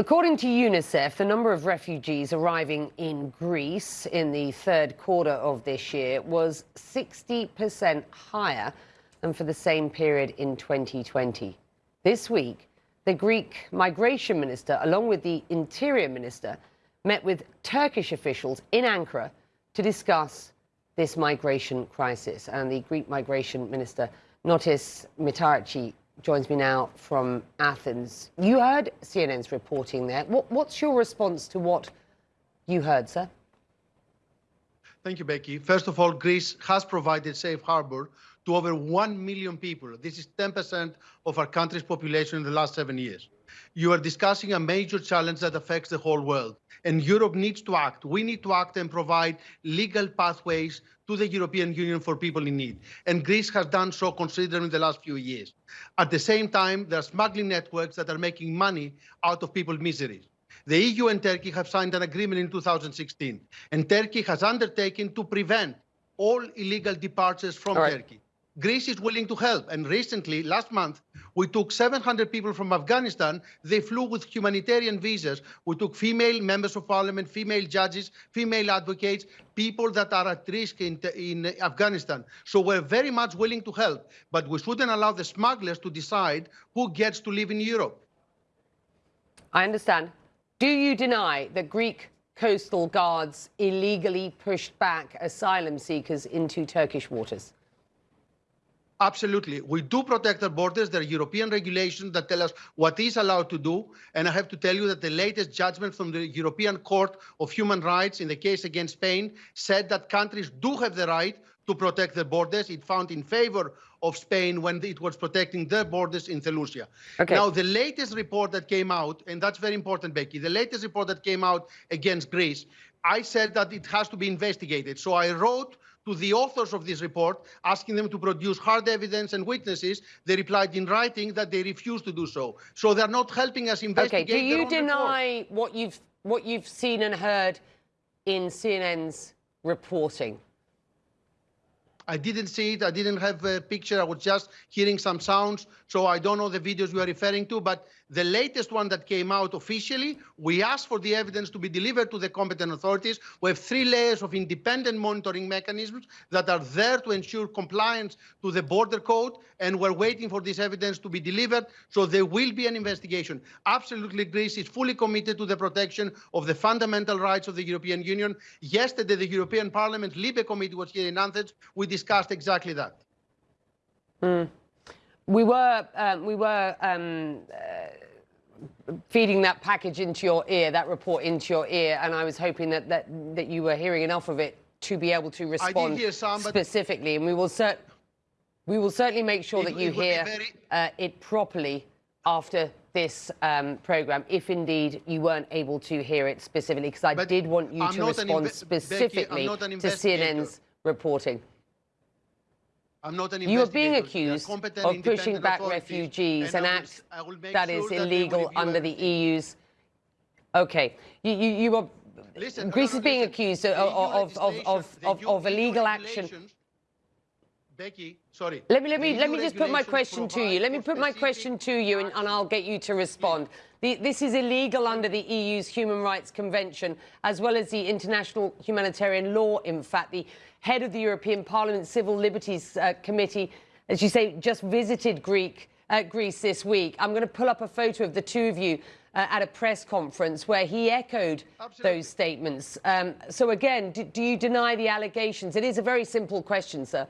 Well, according to UNICEF, the number of refugees arriving in Greece in the third quarter of this year was 60% higher than for the same period in 2020. This week, the Greek migration minister, along with the interior minister, met with Turkish officials in Ankara to discuss this migration crisis. And the Greek migration minister, Notis Mitarachi, joins me now from Athens. You heard CNN's reporting there. What, what's your response to what you heard, sir? Thank you, Becky. First of all, Greece has provided safe harbor to over 1 million people. This is 10% of our country's population in the last seven years. You are discussing a major challenge that affects the whole world. And Europe needs to act. We need to act and provide legal pathways to the European Union for people in need. And Greece has done so considerably in the last few years. At the same time, there are smuggling networks that are making money out of people's misery. The EU and Turkey have signed an agreement in 2016, and Turkey has undertaken to prevent all illegal departures from right. Turkey. Greece is willing to help. And recently, last month, we took 700 people from Afghanistan. They flew with humanitarian visas. We took female members of parliament, female judges, female advocates, people that are at risk in, in Afghanistan. So we're very much willing to help. But we shouldn't allow the smugglers to decide who gets to live in Europe. I understand. Do you deny that Greek coastal guards illegally pushed back asylum seekers into Turkish waters? Absolutely. We do protect our borders. There are European regulations that tell us what is allowed to do. And I have to tell you that the latest judgment from the European Court of Human Rights in the case against Spain said that countries do have the right to protect their borders. It found in favor of Spain when it was protecting their borders in Seleucia. Okay. Now, the latest report that came out, and that's very important, Becky, the latest report that came out against Greece, I said that it has to be investigated. So I wrote to the authors of this report, asking them to produce hard evidence and witnesses. They replied in writing that they refused to do so. So they're not helping us investigate. Okay, do you deny report. what you've what you've seen and heard in CNN's reporting? I didn't see it. I didn't have a picture. I was just hearing some sounds. So I don't know the videos you are referring to. But the latest one that came out officially, we asked for the evidence to be delivered to the competent authorities. We have three layers of independent monitoring mechanisms that are there to ensure compliance to the border code. And we're waiting for this evidence to be delivered. So there will be an investigation. Absolutely, Greece is fully committed to the protection of the fundamental rights of the European Union. Yesterday, the European Parliament Libe Committee was here in Athens. We discussed exactly that. Mm. We were, um, we were um, uh, feeding that package into your ear, that report into your ear, and I was hoping that, that, that you were hearing enough of it to be able to respond some, specifically. And we will, cer we will certainly make sure that you hear very... uh, it properly after this um, programme, if indeed you weren't able to hear it specifically, because I but did want you I'm to respond specifically Becky, to CNN's reporting. I'm not an You are being accused of pushing back refugees, an act that is sure illegal that under the EU's. Okay, you, you, you are. Listen, Greece no, no, is being listen. accused of, of, of, of, of illegal action. Becky, sorry. Let me let me let me just put my question to you. Let me put my question to you, and, and I'll get you to respond. The, this is illegal under the EU's Human Rights Convention, as well as the international humanitarian law. In fact, the head of the European Parliament Civil Liberties uh, Committee, as you say, just visited Greek, uh, Greece this week. I'm going to pull up a photo of the two of you uh, at a press conference where he echoed Absolutely. those statements. Um, so again, do, do you deny the allegations? It is a very simple question, sir.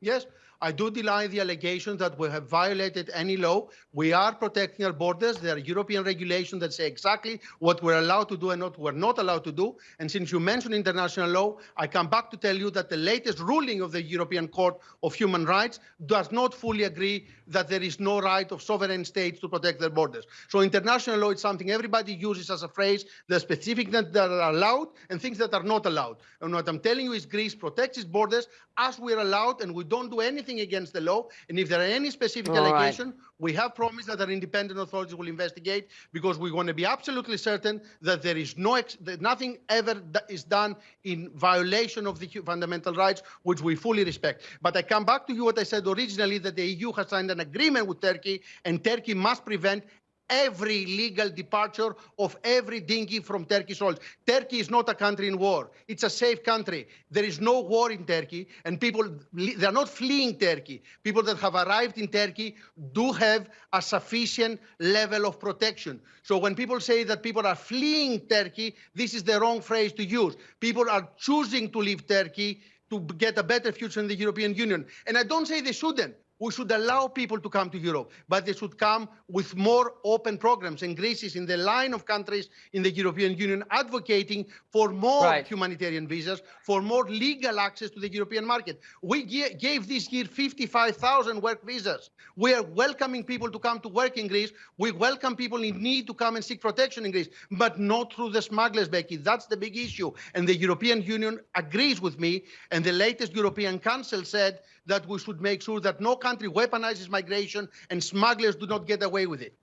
Yes, I do deny the allegations that we have violated any law. We are protecting our borders. There are European regulations that say exactly what we're allowed to do and what we're not allowed to do. And since you mentioned international law, I come back to tell you that the latest ruling of the European Court of Human Rights does not fully agree that there is no right of sovereign states to protect their borders. So international law is something everybody uses as a phrase. Are specific that are allowed and things that are not allowed. And what I'm telling you is Greece protects its borders as we're allowed, and we don't do anything against the law. And if there are any specific All allegation, right. we have promised that our independent authorities will investigate because we want to be absolutely certain that there is no that nothing ever is done in violation of the fundamental rights, which we fully respect. But I come back to you what I said originally that the EU has signed an agreement with Turkey, and Turkey must prevent every legal departure of every dinghy from Turkish soil. Turkey is not a country in war. It's a safe country. There is no war in Turkey, and people, they are not fleeing Turkey. People that have arrived in Turkey do have a sufficient level of protection. So when people say that people are fleeing Turkey, this is the wrong phrase to use. People are choosing to leave Turkey to get a better future in the European Union. And I don't say they shouldn't we should allow people to come to Europe, but they should come with more open programs. And Greece is in the line of countries in the European Union advocating for more right. humanitarian visas, for more legal access to the European market. We gave this year 55,000 work visas. We are welcoming people to come to work in Greece. We welcome people in need to come and seek protection in Greece, but not through the smugglers, Becky. That's the big issue. And the European Union agrees with me. And the latest European Council said that we should make sure that no country weaponizes migration and smugglers do not get away with it.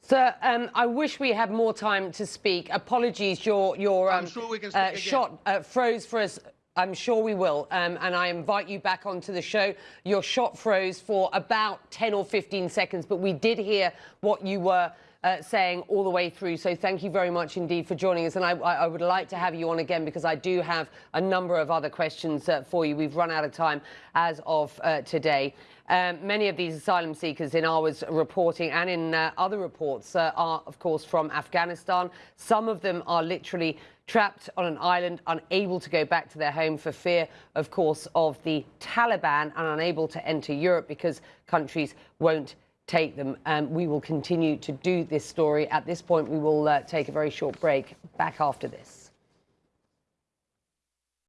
Sir, um, I wish we had more time to speak. Apologies, your your um, sure uh, shot uh, froze for us. I'm sure we will, um, and I invite you back onto the show. Your shot froze for about 10 or 15 seconds, but we did hear what you were uh, saying all the way through. So thank you very much indeed for joining us. And I, I would like to have you on again because I do have a number of other questions uh, for you. We've run out of time as of uh, today. Um, many of these asylum seekers in our reporting and in uh, other reports uh, are, of course, from Afghanistan. Some of them are literally trapped on an island, unable to go back to their home for fear, of course, of the Taliban and unable to enter Europe because countries won't take them. Um, we will continue to do this story. At this point, we will uh, take a very short break. Back after this.